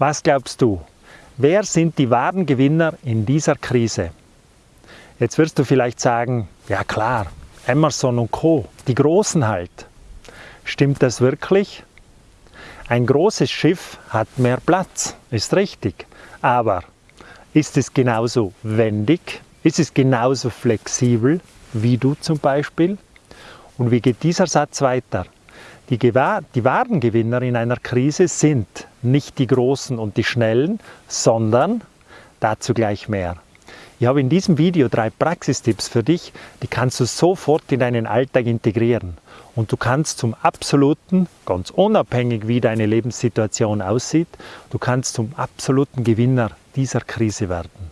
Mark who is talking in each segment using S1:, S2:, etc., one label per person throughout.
S1: Was glaubst du? Wer sind die wahren Gewinner in dieser Krise? Jetzt wirst du vielleicht sagen, ja klar, Emerson und Co., die Großen halt. Stimmt das wirklich? Ein großes Schiff hat mehr Platz, ist richtig. Aber ist es genauso wendig? Ist es genauso flexibel wie du zum Beispiel? Und wie geht dieser Satz weiter? Die, die wahren Gewinner in einer Krise sind nicht die Großen und die Schnellen, sondern dazu gleich mehr. Ich habe in diesem Video drei Praxistipps für dich, die kannst du sofort in deinen Alltag integrieren. Und du kannst zum absoluten, ganz unabhängig wie deine Lebenssituation aussieht, du kannst zum absoluten Gewinner dieser Krise werden.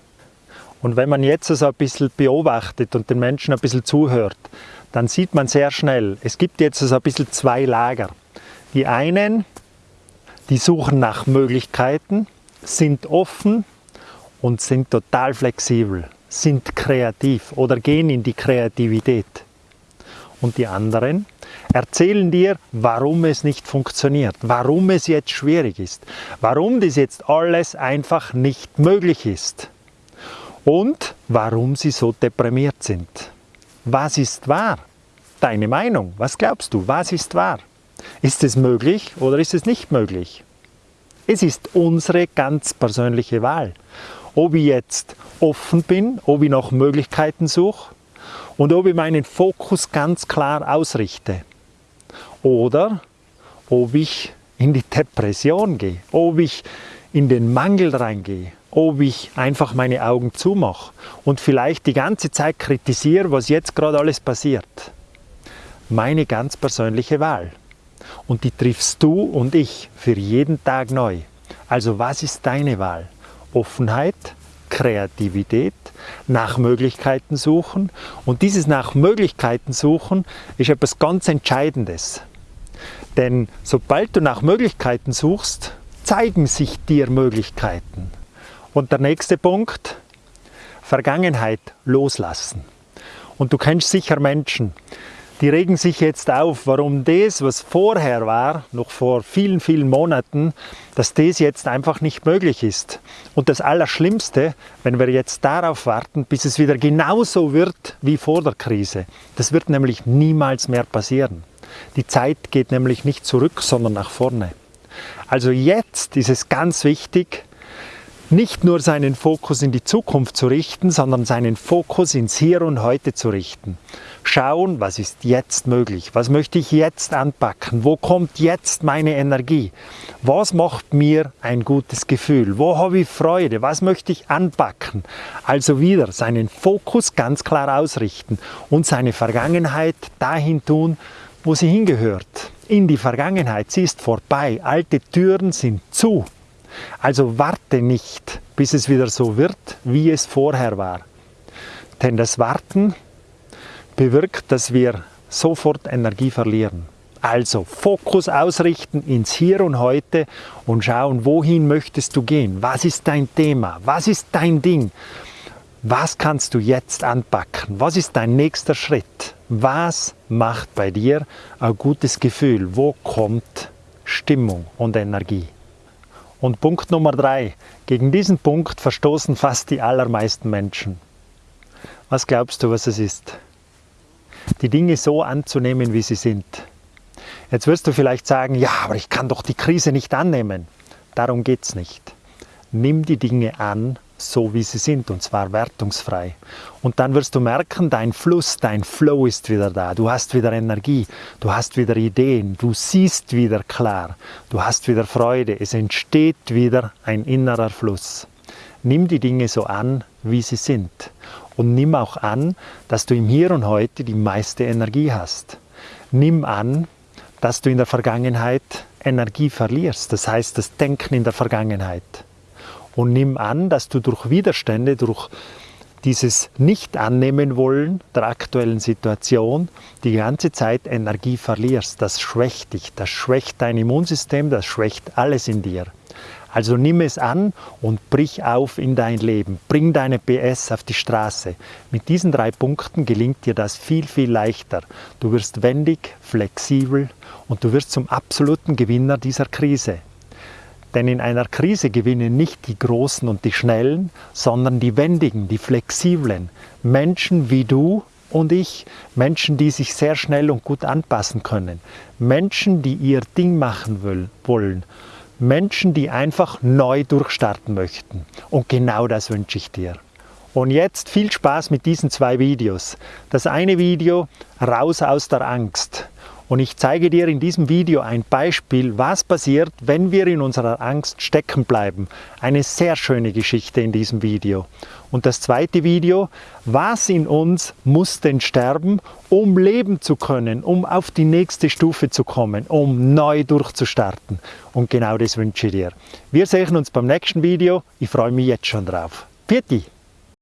S1: Und wenn man jetzt so ein bisschen beobachtet und den Menschen ein bisschen zuhört, dann sieht man sehr schnell, es gibt jetzt so ein bisschen zwei Lager. Die einen, die suchen nach Möglichkeiten, sind offen und sind total flexibel, sind kreativ oder gehen in die Kreativität. Und die anderen erzählen dir, warum es nicht funktioniert, warum es jetzt schwierig ist, warum das jetzt alles einfach nicht möglich ist und warum sie so deprimiert sind. Was ist wahr? Deine Meinung, was glaubst du, was ist wahr? Ist es möglich oder ist es nicht möglich? Es ist unsere ganz persönliche Wahl. Ob ich jetzt offen bin, ob ich nach Möglichkeiten suche und ob ich meinen Fokus ganz klar ausrichte. Oder ob ich in die Depression gehe, ob ich in den Mangel reingehe, ob ich einfach meine Augen zumache und vielleicht die ganze Zeit kritisiere, was jetzt gerade alles passiert. Meine ganz persönliche Wahl. Und die triffst du und ich für jeden Tag neu. Also was ist deine Wahl? Offenheit, Kreativität, nach Möglichkeiten suchen. Und dieses nach Möglichkeiten suchen ist etwas ganz Entscheidendes. Denn sobald du nach Möglichkeiten suchst, zeigen sich dir Möglichkeiten. Und der nächste Punkt, Vergangenheit loslassen. Und du kennst sicher Menschen, die regen sich jetzt auf, warum das, was vorher war, noch vor vielen, vielen Monaten, dass das jetzt einfach nicht möglich ist. Und das Allerschlimmste, wenn wir jetzt darauf warten, bis es wieder genauso wird wie vor der Krise, das wird nämlich niemals mehr passieren. Die Zeit geht nämlich nicht zurück, sondern nach vorne. Also jetzt ist es ganz wichtig, nicht nur seinen Fokus in die Zukunft zu richten, sondern seinen Fokus ins Hier und Heute zu richten. Schauen, was ist jetzt möglich? Was möchte ich jetzt anpacken? Wo kommt jetzt meine Energie? Was macht mir ein gutes Gefühl? Wo habe ich Freude? Was möchte ich anpacken? Also wieder seinen Fokus ganz klar ausrichten und seine Vergangenheit dahin tun, wo sie hingehört. In die Vergangenheit. Sie ist vorbei. Alte Türen sind zu. Also warte nicht, bis es wieder so wird, wie es vorher war. Denn das Warten bewirkt, dass wir sofort Energie verlieren. Also Fokus ausrichten ins Hier und Heute und schauen, wohin möchtest du gehen? Was ist dein Thema? Was ist dein Ding? Was kannst du jetzt anpacken? Was ist dein nächster Schritt? Was macht bei dir ein gutes Gefühl? Wo kommt Stimmung und Energie? Und Punkt Nummer drei. Gegen diesen Punkt verstoßen fast die allermeisten Menschen. Was glaubst du, was es ist? Die Dinge so anzunehmen, wie sie sind. Jetzt wirst du vielleicht sagen, ja, aber ich kann doch die Krise nicht annehmen. Darum geht es nicht. Nimm die Dinge an, so wie sie sind, und zwar wertungsfrei. Und dann wirst du merken, dein Fluss, dein Flow ist wieder da. Du hast wieder Energie, du hast wieder Ideen, du siehst wieder klar, du hast wieder Freude. Es entsteht wieder ein innerer Fluss. Nimm die Dinge so an, wie sie sind. Und nimm auch an, dass du im Hier und Heute die meiste Energie hast. Nimm an, dass du in der Vergangenheit Energie verlierst, das heißt das Denken in der Vergangenheit und nimm an, dass du durch Widerstände, durch dieses Nicht-Annehmen wollen der aktuellen Situation die ganze Zeit Energie verlierst. Das schwächt dich, das schwächt dein Immunsystem, das schwächt alles in dir. Also nimm es an und brich auf in dein Leben. Bring deine PS auf die Straße. Mit diesen drei Punkten gelingt dir das viel, viel leichter. Du wirst wendig, flexibel und du wirst zum absoluten Gewinner dieser Krise. Denn in einer Krise gewinnen nicht die Großen und die Schnellen, sondern die Wendigen, die Flexiblen. Menschen wie du und ich, Menschen, die sich sehr schnell und gut anpassen können. Menschen, die ihr Ding machen wollen. Menschen, die einfach neu durchstarten möchten. Und genau das wünsche ich dir. Und jetzt viel Spaß mit diesen zwei Videos. Das eine Video, raus aus der Angst. Und ich zeige dir in diesem Video ein Beispiel, was passiert, wenn wir in unserer Angst stecken bleiben. Eine sehr schöne Geschichte in diesem Video. Und das zweite Video, was in uns muss denn sterben, um leben zu können, um auf die nächste Stufe zu kommen, um neu durchzustarten. Und genau das wünsche ich dir. Wir sehen uns beim nächsten Video. Ich freue mich jetzt schon drauf. Pfiat